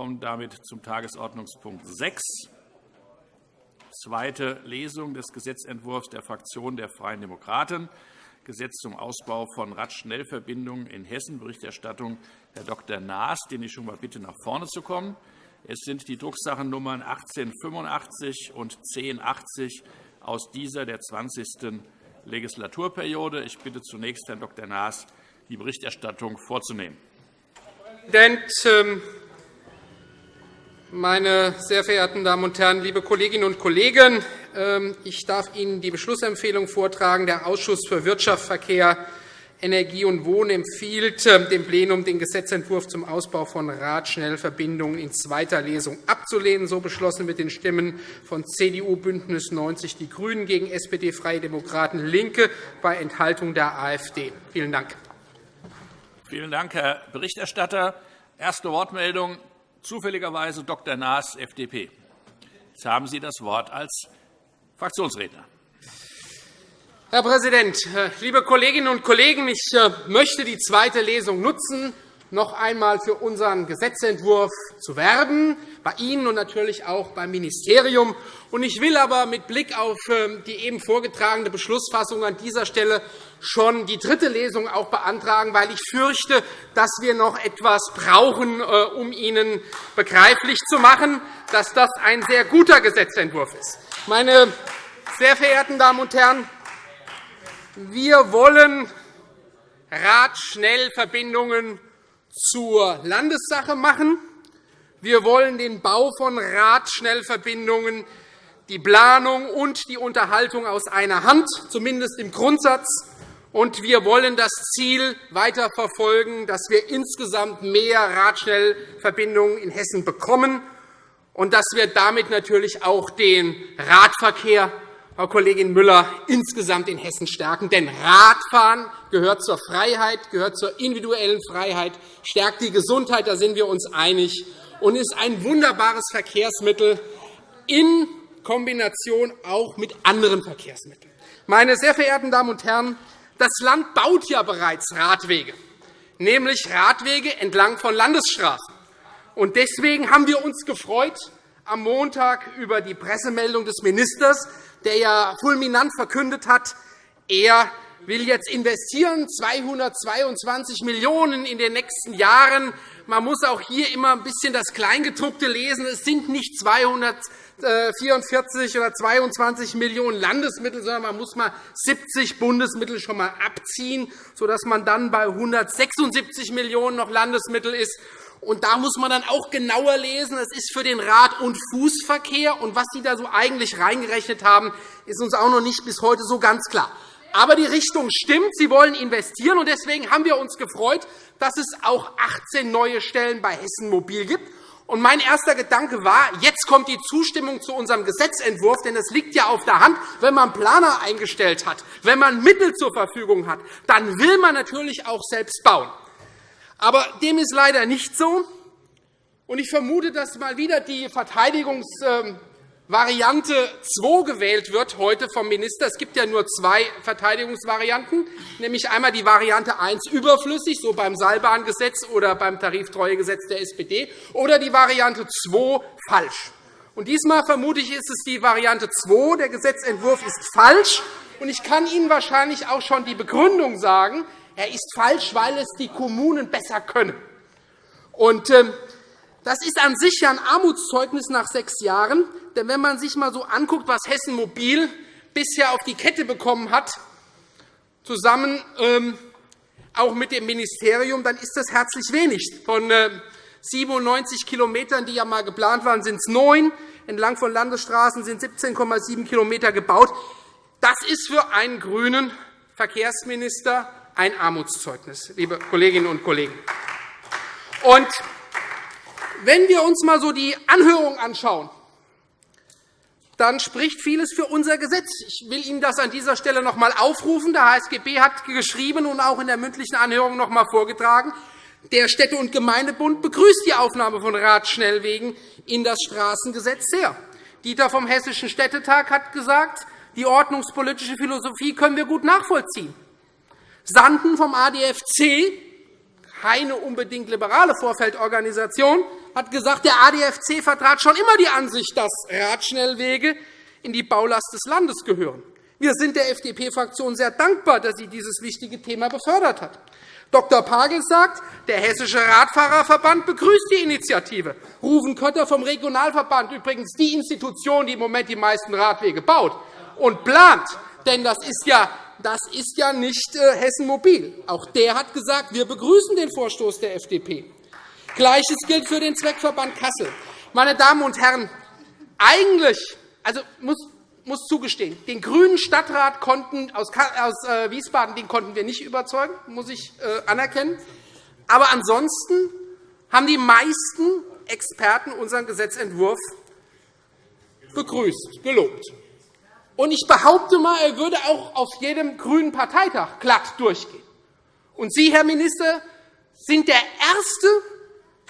kommen damit zum Tagesordnungspunkt 6, zweite Lesung des Gesetzentwurfs der Fraktion der Freien Demokraten, Gesetz zum Ausbau von Radschnellverbindungen in Hessen, Berichterstattung Herr Dr. Naas, den ich schon einmal bitte, nach vorne zu kommen. Es sind die Drucksachennummern 1885 und 1080 aus dieser der 20. Legislaturperiode. Ich bitte zunächst Herrn Dr. Naas, die Berichterstattung vorzunehmen. Herr Präsident, ähm, meine sehr verehrten Damen und Herren, liebe Kolleginnen und Kollegen! Ähm, ich darf Ihnen die Beschlussempfehlung vortragen. Der Ausschuss für Wirtschaft, Verkehr, Energie und Wohnen empfiehlt ähm, dem Plenum, den Gesetzentwurf zum Ausbau von Radschnellverbindungen in zweiter Lesung abzulehnen, so beschlossen mit den Stimmen von CDU, BÜNDNIS 90 die GRÜNEN gegen SPD, Freie Demokraten, LINKE bei Enthaltung der AfD. Vielen Dank. Vielen Dank, Herr Berichterstatter. Erste Wortmeldung zufälligerweise Dr. Naas, FDP. Jetzt haben Sie das Wort als Fraktionsredner. Herr Präsident, äh, liebe Kolleginnen und Kollegen! Ich äh, möchte die zweite Lesung nutzen, noch einmal für unseren Gesetzentwurf zu werben, bei Ihnen und natürlich auch beim Ministerium. Ich will aber mit Blick auf ähm, die eben vorgetragene Beschlussfassung an dieser Stelle schon die dritte Lesung auch beantragen, weil ich fürchte, dass wir noch etwas brauchen, äh, um Ihnen begreiflich zu machen, dass das ein sehr guter Gesetzentwurf ist. Meine sehr verehrten Damen und Herren, wir wollen Radschnellverbindungen zur Landessache machen. Wir wollen den Bau von Radschnellverbindungen, die Planung und die Unterhaltung aus einer Hand, zumindest im Grundsatz. Und wir wollen das Ziel weiterverfolgen, dass wir insgesamt mehr Radschnellverbindungen in Hessen bekommen und dass wir damit natürlich auch den Radverkehr Frau Kollegin Müller, insgesamt in Hessen stärken. Denn Radfahren gehört zur Freiheit, gehört zur individuellen Freiheit, stärkt die Gesundheit, da sind wir uns einig, und ist ein wunderbares Verkehrsmittel in Kombination auch mit anderen Verkehrsmitteln. Meine sehr verehrten Damen und Herren, das Land baut ja bereits Radwege, nämlich Radwege entlang von Landesstraßen. Deswegen haben wir uns gefreut am Montag über die Pressemeldung des Ministers, der ja fulminant verkündet hat, er will jetzt investieren, 222 Millionen € in den nächsten Jahren. Man muss auch hier immer ein bisschen das Kleingedruckte lesen. Es sind nicht 244 oder 22 Millionen € Landesmittel, sondern man muss mal 70 Bundesmittel schon einmal abziehen, sodass man dann bei 176 Millionen € noch Landesmittel ist. Und da muss man dann auch genauer lesen. Es ist für den Rad- und Fußverkehr. Und was Sie da so eigentlich reingerechnet haben, ist uns auch noch nicht bis heute so ganz klar. Aber die Richtung stimmt. Sie wollen investieren. Und deswegen haben wir uns gefreut, dass es auch 18 neue Stellen bei Hessen Mobil gibt. Und mein erster Gedanke war, jetzt kommt die Zustimmung zu unserem Gesetzentwurf, denn es liegt ja auf der Hand, wenn man Planer eingestellt hat, wenn man Mittel zur Verfügung hat, dann will man natürlich auch selbst bauen. Aber dem ist leider nicht so. Ich vermute, dass mal wieder die Verteidigungsvariante 2 gewählt wird heute vom Minister. Es gibt ja nur zwei Verteidigungsvarianten, nämlich einmal die Variante 1 überflüssig, so beim Seilbahngesetz oder beim Tariftreuegesetz der SPD, oder die Variante 2 falsch. Und diesmal vermute ich, ist es die Variante 2. Der Gesetzentwurf ist falsch. Und ich kann Ihnen wahrscheinlich auch schon die Begründung sagen. Er ist falsch, weil es die Kommunen besser können. Und, ähm, das ist an sich ein Armutszeugnis nach sechs Jahren. Denn wenn man sich einmal so anguckt, was Hessen Mobil bisher auf die Kette bekommen hat, zusammen ähm, auch mit dem Ministerium, dann ist das herzlich wenig. Von 97 äh, km, die ja einmal geplant waren, sind es neun. Entlang von Landesstraßen sind 17,7 km gebaut. Das ist für einen grünen Verkehrsminister ein Armutszeugnis, liebe Kolleginnen und Kollegen. Und wenn wir uns einmal so die Anhörung anschauen, dann spricht vieles für unser Gesetz. Ich will Ihnen das an dieser Stelle noch einmal aufrufen. Der HSGB hat geschrieben und auch in der mündlichen Anhörung noch einmal vorgetragen, der Städte- und Gemeindebund begrüßt die Aufnahme von Radschnellwegen in das Straßengesetz sehr. Dieter vom Hessischen Städtetag hat gesagt, die ordnungspolitische Philosophie können wir gut nachvollziehen. Sanden vom ADFC, keine unbedingt liberale Vorfeldorganisation, hat gesagt, der ADFC vertrat schon immer die Ansicht, dass Radschnellwege in die Baulast des Landes gehören. Wir sind der FDP-Fraktion sehr dankbar, dass sie dieses wichtige Thema befördert hat. Dr. Pagel sagt, der Hessische Radfahrerverband begrüßt die Initiative. Rufen Kötter vom Regionalverband, übrigens die Institution, die im Moment die meisten Radwege baut und plant, denn das ist ja, das ist ja nicht äh, Hessen Mobil. Auch der hat gesagt, wir begrüßen den Vorstoß der FDP. Gleiches gilt für den Zweckverband Kassel. Meine Damen und Herren, eigentlich also muss muss zugestehen, den grünen Stadtrat konnten aus äh, Wiesbaden den konnten wir nicht überzeugen, muss ich äh, anerkennen. Aber ansonsten haben die meisten Experten unseren Gesetzentwurf begrüßt, gelobt. Und ich behaupte einmal, er würde auch auf jedem grünen Parteitag glatt durchgehen. Und Sie, Herr Minister, sind der erste,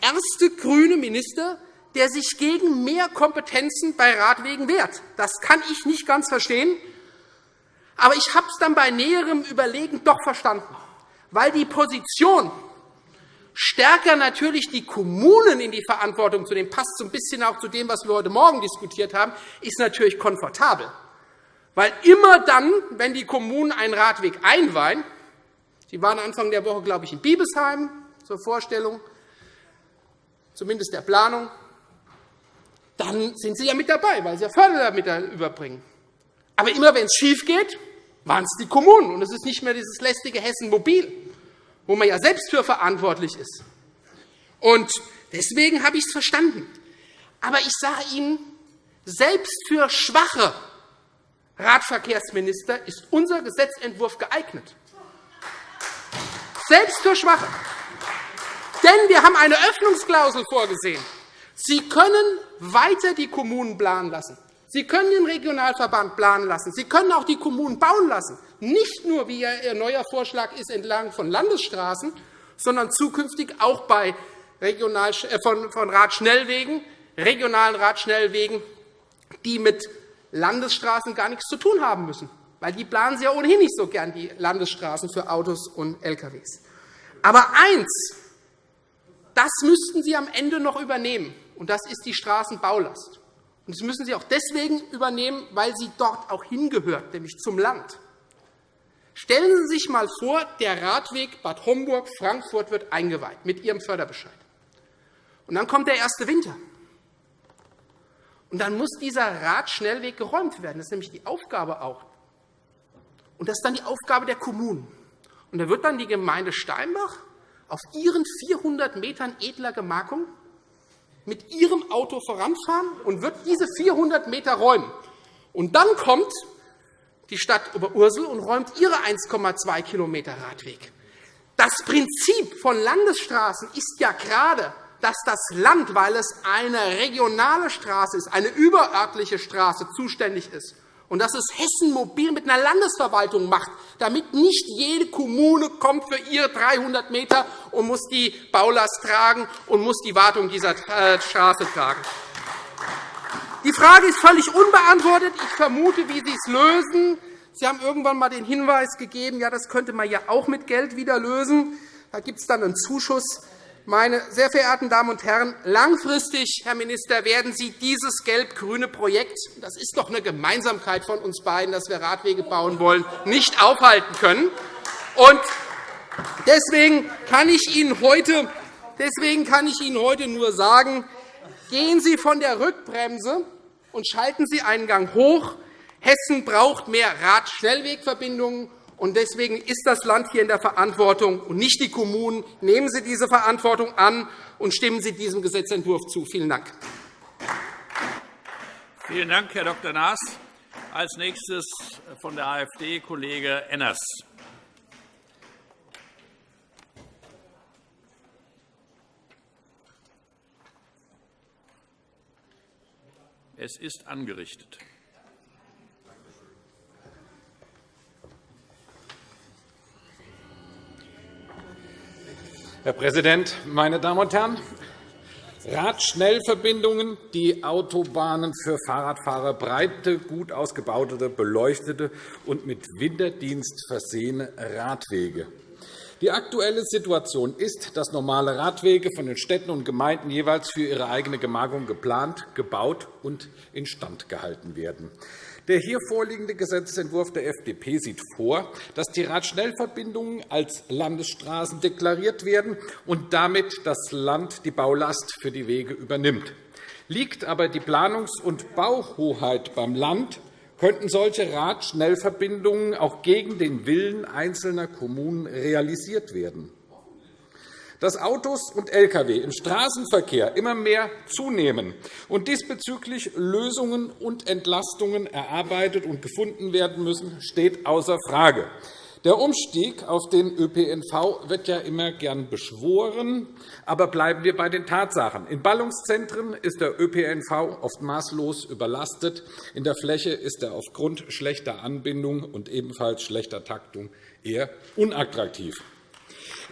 erste grüne Minister, der sich gegen mehr Kompetenzen bei Radwegen wehrt. Das kann ich nicht ganz verstehen. Aber ich habe es dann bei näherem Überlegen doch verstanden, weil die Position stärker natürlich die Kommunen in die Verantwortung zu nehmen, passt so ein bisschen auch zu dem, was wir heute Morgen diskutiert haben, ist natürlich komfortabel. Weil immer dann, wenn die Kommunen einen Radweg einweihen, Sie waren Anfang der Woche, glaube ich, in Biebesheim zur Vorstellung, zumindest der Planung, dann sind Sie ja mit dabei, weil Sie ja Fördermittel überbringen. Aber immer wenn es schief geht, waren es die Kommunen. Und es ist nicht mehr dieses lästige Hessen Mobil, wo man ja selbst für verantwortlich ist. Und deswegen habe ich es verstanden. Aber ich sage Ihnen, selbst für schwache Radverkehrsminister ist unser Gesetzentwurf geeignet. Selbst für Schwache. Denn wir haben eine Öffnungsklausel vorgesehen. Sie können weiter die Kommunen planen lassen. Sie können den Regionalverband planen lassen. Sie können auch die Kommunen bauen lassen. Nicht nur, wie Ihr neuer Vorschlag ist, entlang von Landesstraßen, sondern zukünftig auch bei äh, von Radschnellwegen, regionalen Radschnellwegen, die mit Landesstraßen gar nichts zu tun haben müssen. Weil die planen Sie ja ohnehin nicht so gern, die Landesstraßen für Autos und Lkw. Aber eins, das müssten Sie am Ende noch übernehmen und das ist die Straßenbaulast. Und das müssen Sie auch deswegen übernehmen, weil sie dort auch hingehört, nämlich zum Land. Stellen Sie sich einmal vor, der Radweg Bad Homburg-Frankfurt wird eingeweiht mit Ihrem Förderbescheid. Und dann kommt der erste Winter. Und dann muss dieser Radschnellweg geräumt werden. Das ist nämlich die Aufgabe auch. Und das ist dann die Aufgabe der Kommunen. Und da wird dann die Gemeinde Steinbach auf ihren 400 Metern edler Gemarkung mit ihrem Auto voranfahren und wird diese 400 Meter räumen. Und dann kommt die Stadt Oberursel und räumt ihre 1,2 km Radweg. Das Prinzip von Landesstraßen ist ja gerade, dass das Land, weil es eine regionale Straße ist, eine überörtliche Straße, zuständig ist und dass es Hessen mobil mit einer Landesverwaltung macht, damit nicht jede Kommune kommt für ihre 300 m und muss die Baulast tragen und muss die Wartung dieser äh, Straße tragen. Die Frage ist völlig unbeantwortet. Ich vermute, wie Sie es lösen. Sie haben irgendwann einmal den Hinweis gegeben, ja, das könnte man ja auch mit Geld wieder lösen. Da gibt es dann einen Zuschuss. Meine sehr verehrten Damen und Herren, langfristig, Herr Minister, werden Sie dieses gelb-grüne Projekt – das ist doch eine Gemeinsamkeit von uns beiden, dass wir Radwege bauen wollen – nicht aufhalten können. Deswegen kann ich Ihnen heute Deswegen kann ich Ihnen heute nur sagen, gehen Sie von der Rückbremse und schalten Sie einen Gang hoch. Hessen braucht mehr Radschnellwegverbindungen deswegen ist das Land hier in der Verantwortung und nicht die Kommunen. Nehmen Sie diese Verantwortung an und stimmen Sie diesem Gesetzentwurf zu. Vielen Dank. Vielen Dank, Herr Dr. Naas. Als nächstes von der AfD Kollege Enners. Es ist angerichtet. Herr Präsident, meine Damen und Herren! Radschnellverbindungen, die Autobahnen für Fahrradfahrer, breite, gut ausgebaute, beleuchtete und mit Winterdienst versehene Radwege. Die aktuelle Situation ist, dass normale Radwege von den Städten und Gemeinden jeweils für ihre eigene Gemarkung geplant, gebaut und instand gehalten werden. Der hier vorliegende Gesetzentwurf der FDP sieht vor, dass die Radschnellverbindungen als Landesstraßen deklariert werden und damit das Land die Baulast für die Wege übernimmt. Liegt aber die Planungs- und Bauhoheit beim Land, könnten solche Radschnellverbindungen auch gegen den Willen einzelner Kommunen realisiert werden. Dass Autos und Lkw im Straßenverkehr immer mehr zunehmen und diesbezüglich Lösungen und Entlastungen erarbeitet und gefunden werden müssen, steht außer Frage. Der Umstieg auf den ÖPNV wird ja immer gern beschworen. Aber bleiben wir bei den Tatsachen. In Ballungszentren ist der ÖPNV oft maßlos überlastet. In der Fläche ist er aufgrund schlechter Anbindung und ebenfalls schlechter Taktung eher unattraktiv.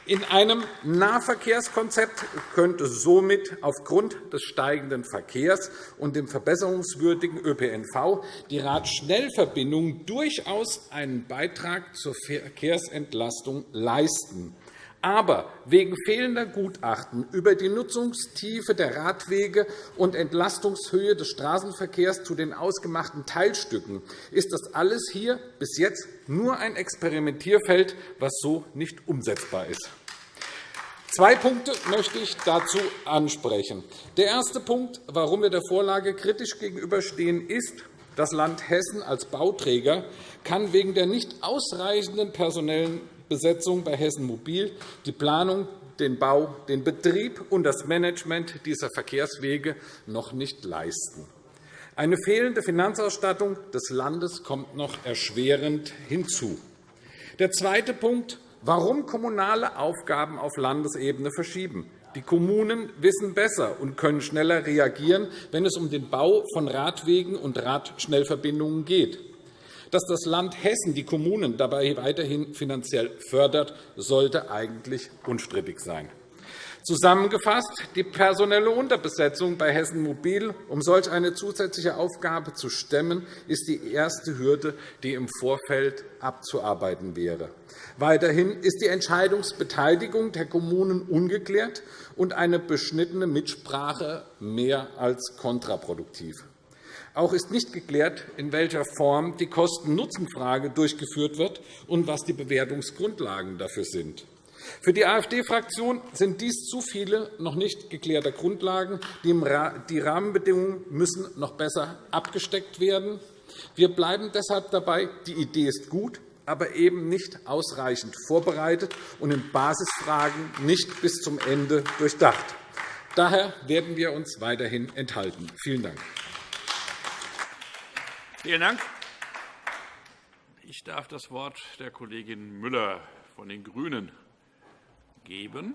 In einem Nahverkehrskonzept könnte somit aufgrund des steigenden Verkehrs und dem verbesserungswürdigen ÖPNV die Radschnellverbindung durchaus einen Beitrag zur Verkehrsentlastung leisten. Aber wegen fehlender Gutachten über die Nutzungstiefe der Radwege und Entlastungshöhe des Straßenverkehrs zu den ausgemachten Teilstücken ist das alles hier bis jetzt nur ein Experimentierfeld, was so nicht umsetzbar ist. Zwei Punkte möchte ich dazu ansprechen. Der erste Punkt, warum wir der Vorlage kritisch gegenüberstehen, ist, das Land Hessen als Bauträger kann wegen der nicht ausreichenden personellen Besetzung bei Hessen Mobil die Planung, den Bau, den Betrieb und das Management dieser Verkehrswege noch nicht leisten. Eine fehlende Finanzausstattung des Landes kommt noch erschwerend hinzu. Der zweite Punkt Warum kommunale Aufgaben auf Landesebene verschieben? Die Kommunen wissen besser und können schneller reagieren, wenn es um den Bau von Radwegen und Radschnellverbindungen geht. Dass das Land Hessen die Kommunen dabei weiterhin finanziell fördert, sollte eigentlich unstrittig sein. Zusammengefasst, die personelle Unterbesetzung bei Hessen Mobil, um solch eine zusätzliche Aufgabe zu stemmen, ist die erste Hürde, die im Vorfeld abzuarbeiten wäre. Weiterhin ist die Entscheidungsbeteiligung der Kommunen ungeklärt und eine beschnittene Mitsprache mehr als kontraproduktiv. Auch ist nicht geklärt, in welcher Form die Kosten-Nutzen-Frage durchgeführt wird und was die Bewertungsgrundlagen dafür sind. Für die AfD-Fraktion sind dies zu viele noch nicht geklärte Grundlagen. Die Rahmenbedingungen müssen noch besser abgesteckt werden. Wir bleiben deshalb dabei, die Idee ist gut, aber eben nicht ausreichend vorbereitet und in Basisfragen nicht bis zum Ende durchdacht. Daher werden wir uns weiterhin enthalten. Vielen Dank. Vielen Dank. Ich darf das Wort der Kollegin Müller von den GRÜNEN geben.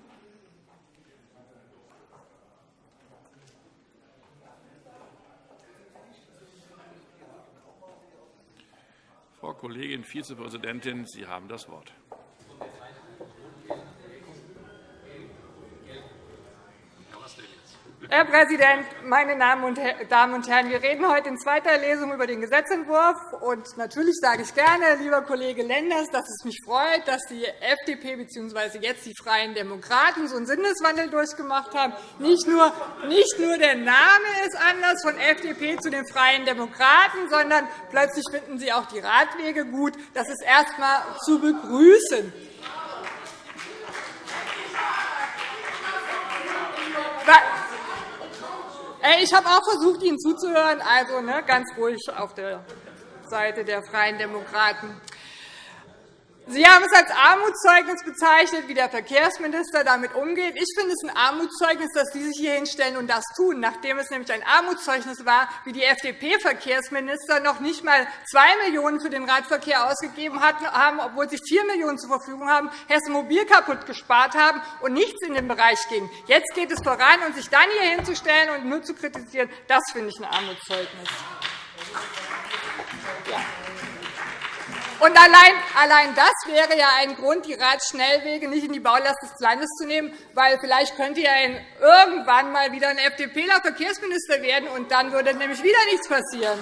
Frau Kollegin Vizepräsidentin, Sie haben das Wort. Herr Präsident, meine Damen und Herren! Wir reden heute in zweiter Lesung über den Gesetzentwurf. Und natürlich sage ich gerne, lieber Kollege Lenders, dass es mich freut, dass die FDP bzw. jetzt die Freien Demokraten so einen Sinneswandel durchgemacht haben. Nicht nur, nicht nur der Name ist anders von FDP zu den Freien Demokraten, sondern plötzlich finden sie auch die Radwege gut. Das ist erst einmal zu begrüßen. Ich habe auch versucht, Ihnen zuzuhören, also ne, ganz ruhig auf der Seite der Freien Demokraten. Sie haben es als Armutszeugnis bezeichnet, wie der Verkehrsminister damit umgeht. Ich finde es ein Armutszeugnis, dass Sie sich hier hinstellen und das tun, nachdem es nämlich ein Armutszeugnis war, wie die FDP-Verkehrsminister noch nicht einmal 2 Millionen € für den Radverkehr ausgegeben haben, obwohl sie 4 Millionen € zur Verfügung haben, Hessen Mobil kaputt gespart haben und nichts in den Bereich ging. Jetzt geht es voran, und sich dann hier hinzustellen und nur zu kritisieren, das finde ich ein Armutszeugnis. Ja. Und allein, allein das wäre ja ein Grund, die Radschnellwege nicht in die Baulast des Landes zu nehmen, weil vielleicht könnte ja irgendwann mal wieder ein FDPler Verkehrsminister werden, und dann würde nämlich wieder nichts passieren.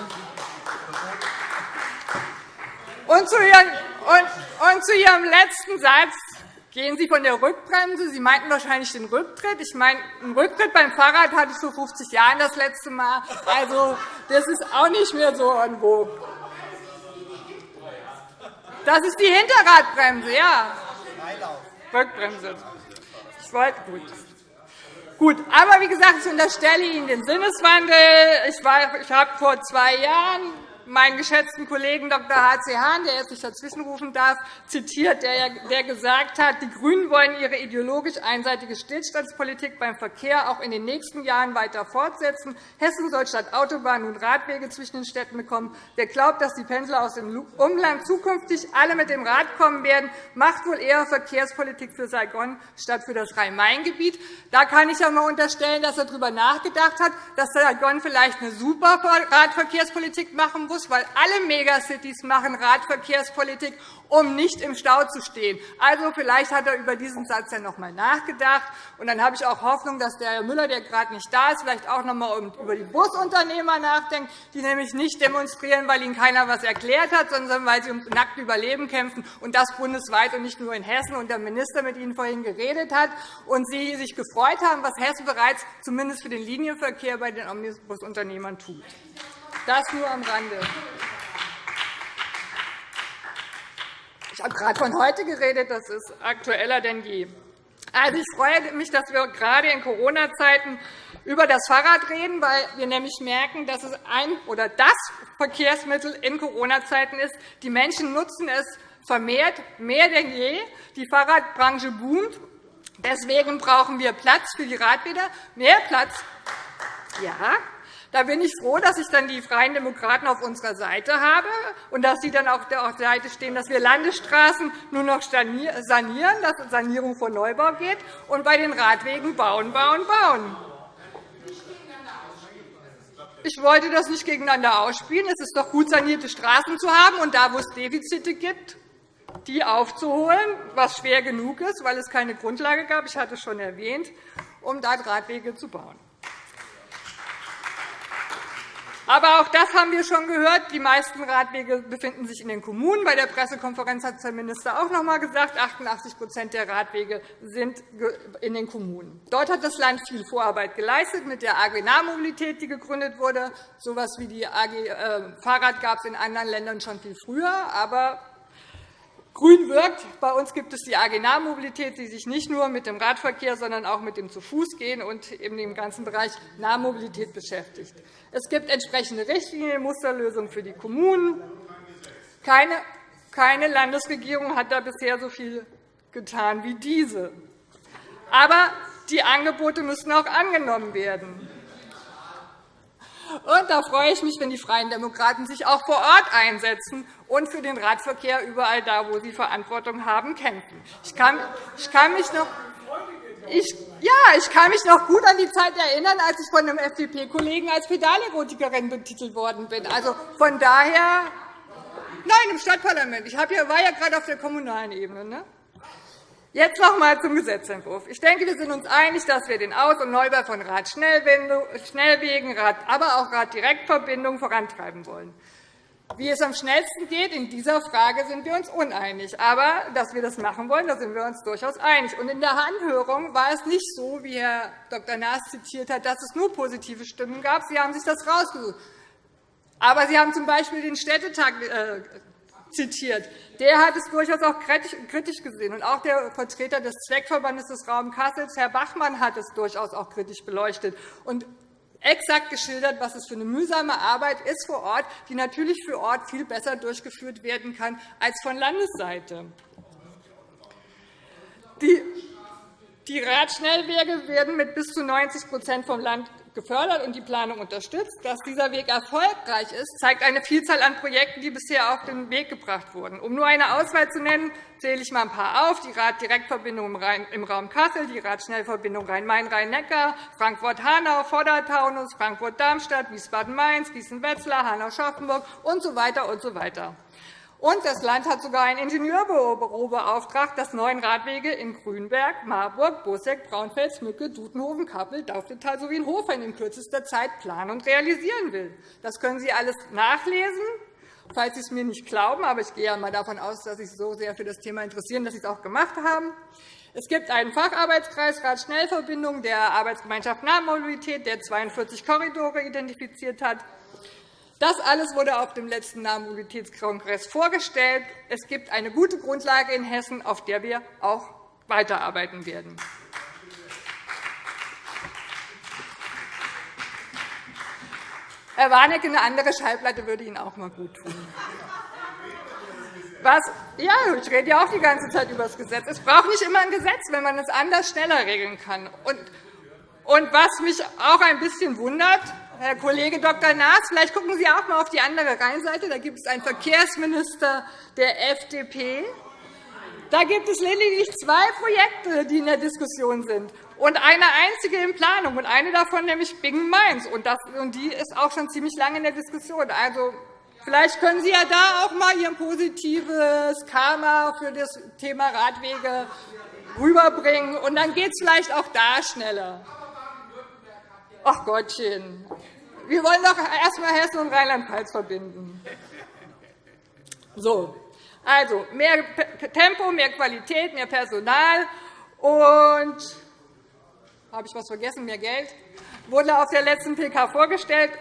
Und zu Ihrem, und, und zu Ihrem letzten Satz Gehen Sie von der Rückbremse? Sie meinten wahrscheinlich den Rücktritt. Ich meine, einen Rücktritt beim Fahrrad hatte ich vor 50 Jahren das letzte Mal. Also, das ist auch nicht mehr so en vogue. Das ist die Hinterradbremse, ja. Rückbremse. Ich wollte gut. Gut, aber wie gesagt, ich unterstelle Ihnen den Sinneswandel. Ich habe vor zwei Jahren meinen geschätzten Kollegen Dr. H.C. Hahn, der jetzt nicht dazwischenrufen darf, zitiert, der gesagt hat, die GRÜNEN wollen ihre ideologisch einseitige Stillstandspolitik beim Verkehr auch in den nächsten Jahren weiter fortsetzen. Hessen soll statt Autobahnen nun Radwege zwischen den Städten bekommen. Wer glaubt, dass die Pendler aus dem Umland zukünftig alle mit dem Rad kommen werden, macht wohl eher Verkehrspolitik für Saigon statt für das Rhein-Main-Gebiet. Da kann ich einmal unterstellen, dass er darüber nachgedacht hat, dass Saigon vielleicht eine super Radverkehrspolitik machen muss, weil alle Megacities machen Radverkehrspolitik, um nicht im Stau zu stehen. Also, vielleicht hat er über diesen Satz ja noch einmal nachgedacht. Und dann habe ich auch Hoffnung, dass der Herr Müller, der gerade nicht da ist, vielleicht auch noch einmal über die Busunternehmer nachdenkt, die nämlich nicht demonstrieren, weil ihnen keiner etwas erklärt hat, sondern weil sie ums nackte Überleben kämpfen, und das bundesweit und nicht nur in Hessen, und der Minister mit Ihnen vorhin geredet hat, und Sie sich gefreut haben, was Hessen bereits zumindest für den Linienverkehr bei den Omnibusunternehmern tut. Das nur am Rande. Ich habe gerade von heute geredet. Das ist aktueller denn je. Also, ich freue mich, dass wir gerade in Corona-Zeiten über das Fahrrad reden, weil wir nämlich merken, dass es ein oder das Verkehrsmittel in Corona-Zeiten ist. Die Menschen nutzen es vermehrt, mehr denn je. Die Fahrradbranche boomt. Deswegen brauchen wir Platz für die Radräder, mehr Platz. Ja, da bin ich froh, dass ich dann die Freien Demokraten auf unserer Seite habe und dass Sie dann auf der Seite stehen, dass wir Landesstraßen nur noch sanieren, dass es Sanierung vor Neubau geht und bei den Radwegen bauen, bauen, bauen. Ich wollte das nicht gegeneinander ausspielen. Es ist doch gut, sanierte Straßen zu haben und da, wo es Defizite gibt, die aufzuholen, was schwer genug ist, weil es keine Grundlage gab, ich hatte es schon erwähnt, um dort Radwege zu bauen. Aber auch das haben wir schon gehört. Die meisten Radwege befinden sich in den Kommunen. Bei der Pressekonferenz hat der Minister auch noch einmal gesagt, 88% der Radwege sind in den Kommunen. Dort hat das Land viel Vorarbeit geleistet mit der AG Nahmobilität, die gegründet wurde. So etwas wie die AG äh, Fahrrad gab es in anderen Ländern schon viel früher. Aber Grün wirkt. Bei uns gibt es die AG Nahmobilität, die sich nicht nur mit dem Radverkehr, sondern auch mit dem Zu-Fuß-Gehen und eben dem ganzen Bereich Nahmobilität beschäftigt. Es gibt entsprechende Richtlinien, Musterlösungen für die Kommunen. Keine, keine Landesregierung hat da bisher so viel getan wie diese. Aber die Angebote müssen auch angenommen werden. Und da freue ich mich, wenn die Freien Demokraten sich auch vor Ort einsetzen und für den Radverkehr überall da, wo sie Verantwortung haben, kämpfen. Ich kann, ich kann mich noch ich, ja, ich kann mich noch gut an die Zeit erinnern, als ich von einem FDP-Kollegen als Pedallerotikerin betitelt worden bin. Also von daher, nein, im Stadtparlament. Ich war ja gerade auf der kommunalen Ebene. Ne? Jetzt noch einmal zum Gesetzentwurf. Ich denke, wir sind uns einig, dass wir den Aus- und Neubau von Radschnellwegen, aber auch Raddirektverbindungen vorantreiben wollen. Wie es am schnellsten geht, in dieser Frage sind wir uns uneinig. Aber dass wir das machen wollen, da sind wir uns durchaus einig. Und in der Anhörung war es nicht so, wie Herr Dr. Naas zitiert hat, dass es nur positive Stimmen gab. Sie haben sich das rausgesucht. Aber Sie haben z. B. den Städtetag äh, zitiert. Der hat es durchaus auch kritisch gesehen. Und auch der Vertreter des Zweckverbandes des Raums Kassels, Herr Bachmann, hat es durchaus auch kritisch beleuchtet. Und exakt geschildert, was es für eine mühsame Arbeit ist vor Ort, die natürlich für Ort viel besser durchgeführt werden kann als von Landesseite. Die Radschnellwege werden mit bis zu 90% vom Land gefördert und die Planung unterstützt. Dass dieser Weg erfolgreich ist, zeigt eine Vielzahl an Projekten, die bisher auf den Weg gebracht wurden. Um nur eine Auswahl zu nennen, zähle ich einmal ein paar auf. Die Raddirektverbindung im Raum Kassel, die Radschnellverbindung Rhein-Main-Rhein-Neckar, Frankfurt-Hanau, Vordertaunus, Frankfurt-Darmstadt, Wiesbaden-Mainz, Gießen-Wetzlar, Hanau-Schaffenburg usw. So und so weiter. Und das Land hat sogar ein Ingenieurbüro beauftragt, das neun Radwege in Grünberg, Marburg, Busseck, Braunfels, Mücke, Dudenhofen, Kappel, Dauftetal sowie in Hofen in kürzester Zeit planen und realisieren will. Das können Sie alles nachlesen. falls Sie es mir nicht glauben, aber ich gehe ja mal davon aus, dass Sie sich so sehr für das Thema interessieren, dass Sie es auch gemacht haben. Es gibt einen Facharbeitskreis Rad-Schnellverbindung der Arbeitsgemeinschaft Nahmobilität, der 42 Korridore identifiziert hat. Das alles wurde auf dem letzten Nahmobilitätskongress vorgestellt. Es gibt eine gute Grundlage in Hessen, auf der wir auch weiterarbeiten werden. Herr Warnecke, eine andere Schallplatte würde Ihnen auch mal gut tun. Was, ja, ich rede ja auch die ganze Zeit über das Gesetz. Es braucht nicht immer ein Gesetz, wenn man es anders schneller regeln kann. Und, und was mich auch ein bisschen wundert, Herr Kollege Dr. Naas, vielleicht gucken Sie auch einmal auf die andere Rheinseite. Da gibt es einen Verkehrsminister der FDP. Da gibt es lediglich zwei Projekte, die in der Diskussion sind, und eine einzige in Planung, und eine davon nämlich Bingen-Mainz. Und die ist auch schon ziemlich lange in der Diskussion. Also, Vielleicht können Sie ja da auch einmal Ihr positives Karma für das Thema Radwege rüberbringen, und dann geht es vielleicht auch da schneller. Ach Gottchen, wir wollen doch erst einmal Hessen und Rheinland-Pfalz verbinden. So, also mehr Tempo, mehr Qualität, mehr Personal und habe ich etwas vergessen, mehr Geld wurde auf der letzten PK vorgestellt.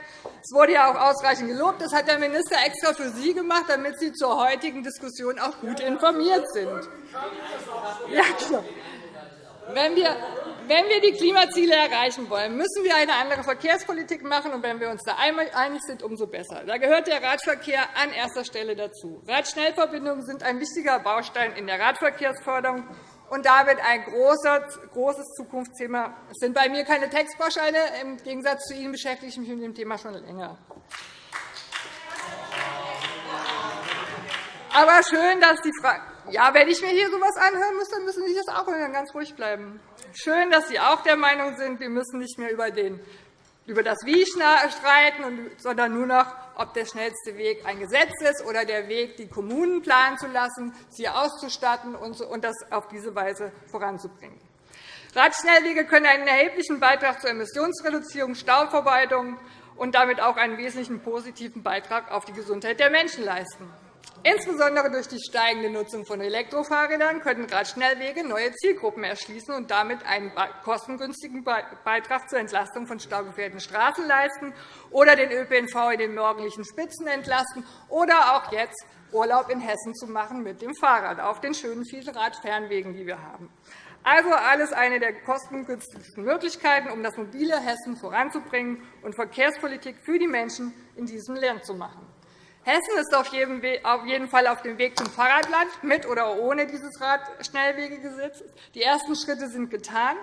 Es wurde ja auch ausreichend gelobt. Das hat der Minister extra für Sie gemacht, damit Sie zur heutigen Diskussion auch gut informiert sind. Ja, klar. Wenn wir, wenn wir die Klimaziele erreichen wollen, müssen wir eine andere Verkehrspolitik machen. Und wenn wir uns da einig sind, umso besser. Da gehört der Radverkehr an erster Stelle dazu. Radschnellverbindungen sind ein wichtiger Baustein in der Radverkehrsförderung und damit ein großes Zukunftsthema. Es sind bei mir keine Textbausteine. Im Gegensatz zu Ihnen beschäftige ich mich mit dem Thema schon länger. Aber schön, dass die Frage ja, wenn ich mir hier so etwas anhören muss, dann müssen Sie das auch hören, ganz ruhig bleiben. Schön, dass Sie auch der Meinung sind, wir müssen nicht mehr über, den, über das Wie streiten, sondern nur noch, ob der schnellste Weg ein Gesetz ist oder der Weg, die Kommunen planen zu lassen, sie auszustatten und das auf diese Weise voranzubringen. Radschnellwege können einen erheblichen Beitrag zur Emissionsreduzierung, Stauverwaltung und damit auch einen wesentlichen positiven Beitrag auf die Gesundheit der Menschen leisten. Insbesondere durch die steigende Nutzung von Elektrofahrrädern können Radschnellwege neue Zielgruppen erschließen und damit einen kostengünstigen Beitrag zur Entlastung von staugefährden Straßen leisten oder den ÖPNV in den morgendlichen Spitzen entlasten oder auch jetzt Urlaub in Hessen zu machen mit dem Fahrrad auf den schönen vielen Radfernwegen, die wir haben. Also alles eine der kostengünstigsten Möglichkeiten, um das mobile Hessen voranzubringen und Verkehrspolitik für die Menschen in diesem Land zu machen. Hessen ist auf jeden Fall auf dem Weg zum Fahrradland, mit oder ohne dieses Radschnellwegegesetz. Die ersten Schritte sind getan.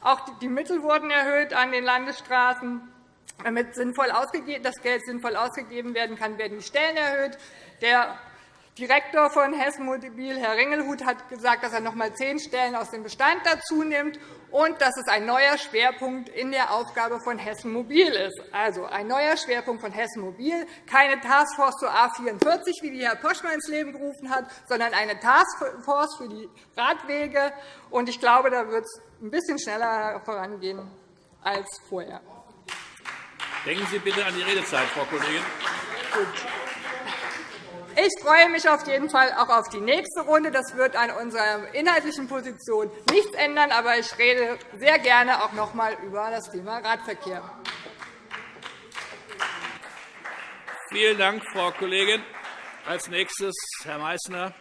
Auch die Mittel wurden erhöht an den Landesstraßen. Damit das Geld sinnvoll ausgegeben werden kann, werden die Stellen erhöht. Der Direktor von Hessen Mobil, Herr Ringelhuth, hat gesagt, dass er noch einmal zehn Stellen aus dem Bestand dazu nimmt und dass es ein neuer Schwerpunkt in der Aufgabe von Hessen Mobil ist. Also ein neuer Schwerpunkt von Hessen Mobil, keine Taskforce zur A 44, wie die Herr Poschmann ins Leben gerufen hat, sondern eine Taskforce für die Radwege. Und ich glaube, da wird es ein bisschen schneller vorangehen als vorher. Denken Sie bitte an die Redezeit, Frau Kollegin. Gut. Ich freue mich auf jeden Fall auch auf die nächste Runde. Das wird an unserer inhaltlichen Position nichts ändern, aber ich rede sehr gerne auch noch einmal über das Thema Radverkehr. Vielen Dank, Frau Kollegin. Als nächstes Herr Meißner.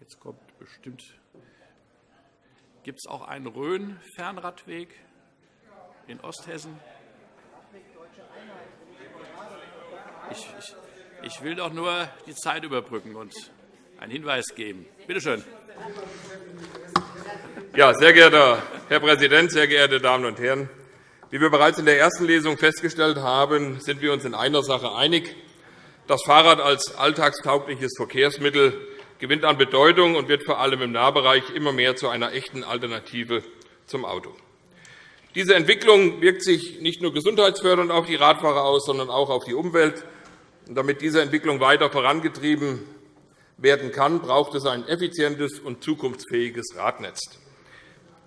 Jetzt kommt bestimmt. Gibt es auch einen Rhön-Fernradweg in Osthessen? Ich, ich, ich will doch nur die Zeit überbrücken und einen Hinweis geben. Bitte schön. Ja, sehr geehrter Herr Präsident, sehr geehrte Damen und Herren! Wie wir bereits in der ersten Lesung festgestellt haben, sind wir uns in einer Sache einig. Das Fahrrad als alltagstaugliches Verkehrsmittel gewinnt an Bedeutung und wird vor allem im Nahbereich immer mehr zu einer echten Alternative zum Auto. Diese Entwicklung wirkt sich nicht nur gesundheitsfördernd auf die Radfahrer aus, sondern auch auf die Umwelt. Damit diese Entwicklung weiter vorangetrieben werden kann, braucht es ein effizientes und zukunftsfähiges Radnetz.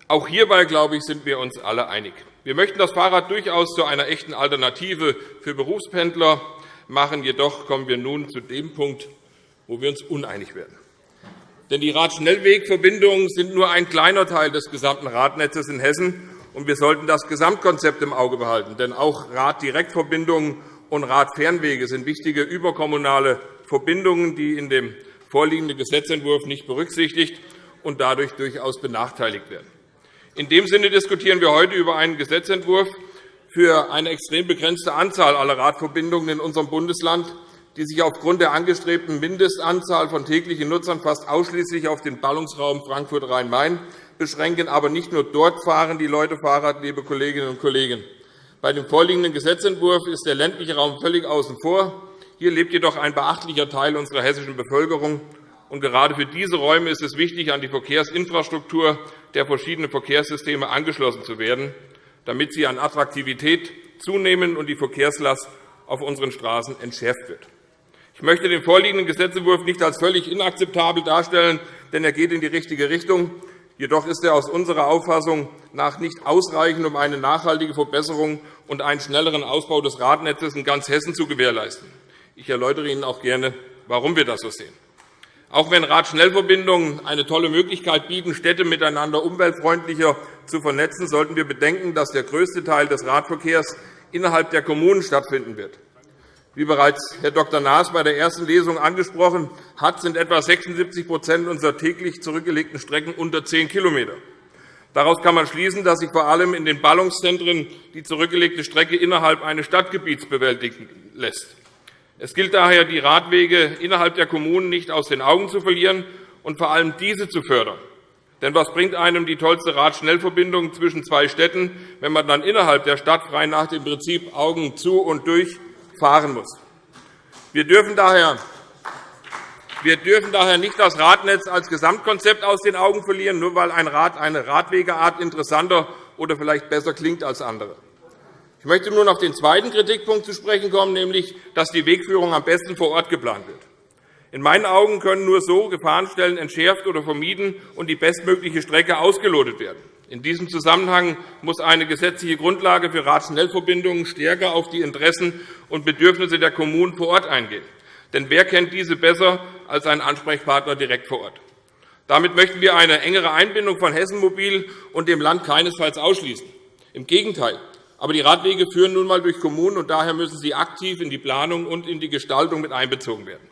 Auch hierbei, glaube ich, sind wir uns alle einig. Wir möchten das Fahrrad durchaus zu einer echten Alternative für Berufspendler machen. Jedoch kommen wir nun zu dem Punkt, wo wir uns uneinig werden. Denn die Radschnellwegverbindungen sind nur ein kleiner Teil des gesamten Radnetzes in Hessen. Und Wir sollten das Gesamtkonzept im Auge behalten. Denn auch Raddirektverbindungen und Radfernwege sind wichtige überkommunale Verbindungen, die in dem vorliegenden Gesetzentwurf nicht berücksichtigt und dadurch durchaus benachteiligt werden. In dem Sinne diskutieren wir heute über einen Gesetzentwurf für eine extrem begrenzte Anzahl aller Radverbindungen in unserem Bundesland, die sich aufgrund der angestrebten Mindestanzahl von täglichen Nutzern fast ausschließlich auf den Ballungsraum Frankfurt-Rhein-Main beschränken. Aber nicht nur dort fahren die Leute Fahrrad, liebe Kolleginnen und Kollegen. Bei dem vorliegenden Gesetzentwurf ist der ländliche Raum völlig außen vor. Hier lebt jedoch ein beachtlicher Teil unserer hessischen Bevölkerung. Und gerade für diese Räume ist es wichtig, an die Verkehrsinfrastruktur der verschiedenen Verkehrssysteme angeschlossen zu werden, damit sie an Attraktivität zunehmen und die Verkehrslast auf unseren Straßen entschärft wird. Ich möchte den vorliegenden Gesetzentwurf nicht als völlig inakzeptabel darstellen, denn er geht in die richtige Richtung. Jedoch ist er aus unserer Auffassung nach nicht ausreichend, um eine nachhaltige Verbesserung und einen schnelleren Ausbau des Radnetzes in ganz Hessen zu gewährleisten. Ich erläutere Ihnen auch gerne, warum wir das so sehen. Auch wenn Radschnellverbindungen eine tolle Möglichkeit bieten, Städte miteinander umweltfreundlicher zu vernetzen, sollten wir bedenken, dass der größte Teil des Radverkehrs innerhalb der Kommunen stattfinden wird. Wie bereits Herr Dr. Naas bei der ersten Lesung angesprochen hat, sind etwa 76% unserer täglich zurückgelegten Strecken unter 10 km. Daraus kann man schließen, dass sich vor allem in den Ballungszentren die zurückgelegte Strecke innerhalb eines Stadtgebiets bewältigen lässt. Es gilt daher, die Radwege innerhalb der Kommunen nicht aus den Augen zu verlieren und vor allem diese zu fördern. Denn was bringt einem die tollste Radschnellverbindung zwischen zwei Städten, wenn man dann innerhalb der Stadt frei nach dem Prinzip Augen zu und durch fahren muss. Wir dürfen daher wir dürfen daher nicht das Radnetz als Gesamtkonzept aus den Augen verlieren, nur weil ein Rad eine Radwegeart interessanter oder vielleicht besser klingt als andere. Ich möchte nun auf den zweiten Kritikpunkt zu sprechen kommen, nämlich, dass die Wegführung am besten vor Ort geplant wird. In meinen Augen können nur so Gefahrenstellen entschärft oder vermieden und die bestmögliche Strecke ausgelotet werden. In diesem Zusammenhang muss eine gesetzliche Grundlage für Radschnellverbindungen stärker auf die Interessen und Bedürfnisse der Kommunen vor Ort eingehen. Denn wer kennt diese besser als ein Ansprechpartner direkt vor Ort? Damit möchten wir eine engere Einbindung von Hessen Mobil und dem Land keinesfalls ausschließen. Im Gegenteil. Aber die Radwege führen nun einmal durch Kommunen, und daher müssen sie aktiv in die Planung und in die Gestaltung mit einbezogen werden.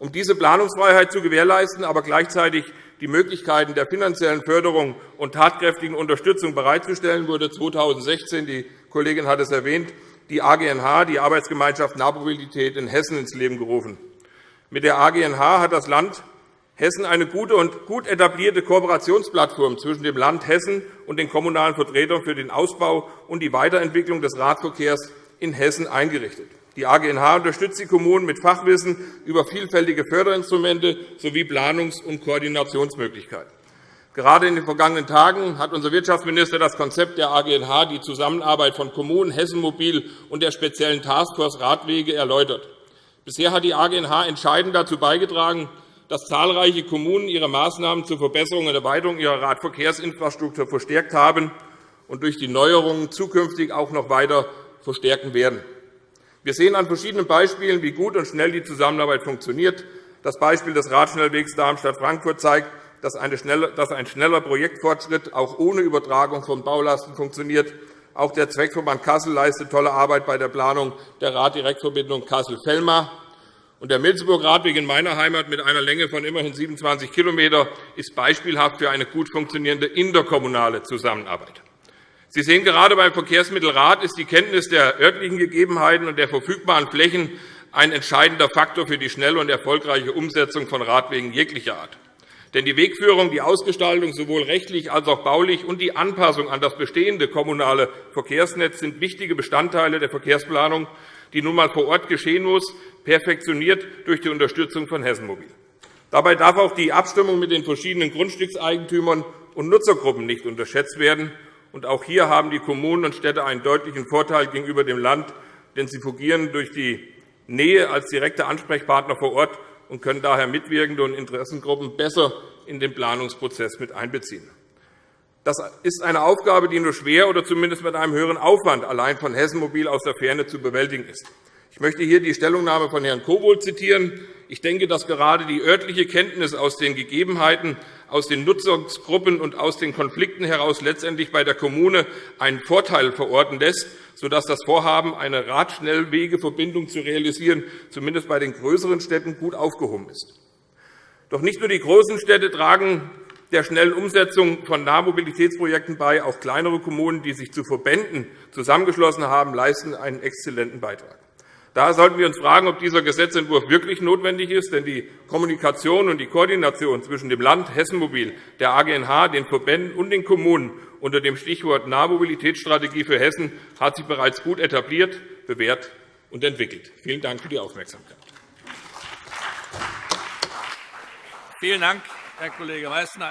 Um diese Planungsfreiheit zu gewährleisten, aber gleichzeitig die Möglichkeiten der finanziellen Förderung und tatkräftigen Unterstützung bereitzustellen, wurde 2016, die Kollegin hat es erwähnt, die AGNH, die Arbeitsgemeinschaft Nahmobilität in Hessen, ins Leben gerufen. Mit der AGNH hat das Land Hessen eine gute und gut etablierte Kooperationsplattform zwischen dem Land Hessen und den kommunalen Vertretern für den Ausbau und die Weiterentwicklung des Radverkehrs in Hessen eingerichtet. Die AGNH unterstützt die Kommunen mit Fachwissen über vielfältige Förderinstrumente sowie Planungs- und Koordinationsmöglichkeiten. Gerade in den vergangenen Tagen hat unser Wirtschaftsminister das Konzept der AGNH, die Zusammenarbeit von Kommunen, Hessen Mobil und der speziellen Taskforce Radwege erläutert. Bisher hat die AGNH entscheidend dazu beigetragen, dass zahlreiche Kommunen ihre Maßnahmen zur Verbesserung und Erweiterung ihrer Radverkehrsinfrastruktur verstärkt haben und durch die Neuerungen zukünftig auch noch weiter verstärken werden. Wir sehen an verschiedenen Beispielen, wie gut und schnell die Zusammenarbeit funktioniert. Das Beispiel des Radschnellwegs Darmstadt-Frankfurt zeigt, dass ein schneller Projektfortschritt auch ohne Übertragung von Baulasten funktioniert. Auch der Zweckverband Kassel leistet tolle Arbeit bei der Planung der Raddirektverbindung Kassel-Fellmar. Der Milzenburg-Radweg in meiner Heimat mit einer Länge von immerhin 27 km ist beispielhaft für eine gut funktionierende interkommunale Zusammenarbeit. Sie sehen, gerade beim Verkehrsmittelrad ist die Kenntnis der örtlichen Gegebenheiten und der verfügbaren Flächen ein entscheidender Faktor für die schnelle und erfolgreiche Umsetzung von Radwegen jeglicher Art. Denn die Wegführung, die Ausgestaltung sowohl rechtlich als auch baulich und die Anpassung an das bestehende kommunale Verkehrsnetz sind wichtige Bestandteile der Verkehrsplanung, die nun einmal vor Ort geschehen muss, perfektioniert durch die Unterstützung von Hessen Mobil. Dabei darf auch die Abstimmung mit den verschiedenen Grundstückseigentümern und Nutzergruppen nicht unterschätzt werden. Und auch hier haben die Kommunen und Städte einen deutlichen Vorteil gegenüber dem Land, denn sie fungieren durch die Nähe als direkte Ansprechpartner vor Ort und können daher mitwirkende und Interessengruppen besser in den Planungsprozess mit einbeziehen. Das ist eine Aufgabe, die nur schwer oder zumindest mit einem höheren Aufwand allein von Hessen Mobil aus der Ferne zu bewältigen ist. Ich möchte hier die Stellungnahme von Herrn Kobold zitieren. Ich denke, dass gerade die örtliche Kenntnis aus den Gegebenheiten, aus den Nutzungsgruppen und aus den Konflikten heraus letztendlich bei der Kommune einen Vorteil verorten lässt, sodass das Vorhaben, eine Radschnellwegeverbindung zu realisieren, zumindest bei den größeren Städten gut aufgehoben ist. Doch nicht nur die großen Städte tragen der schnellen Umsetzung von Nahmobilitätsprojekten bei. Auch kleinere Kommunen, die sich zu Verbänden zusammengeschlossen haben, leisten einen exzellenten Beitrag. Daher sollten wir uns fragen, ob dieser Gesetzentwurf wirklich notwendig ist. Denn die Kommunikation und die Koordination zwischen dem Land Hessenmobil, der AGNH, den Verbänden und den Kommunen unter dem Stichwort Nahmobilitätsstrategie für Hessen hat sich bereits gut etabliert, bewährt und entwickelt. Vielen Dank für die Aufmerksamkeit. Vielen Dank, Herr Kollege Meysner.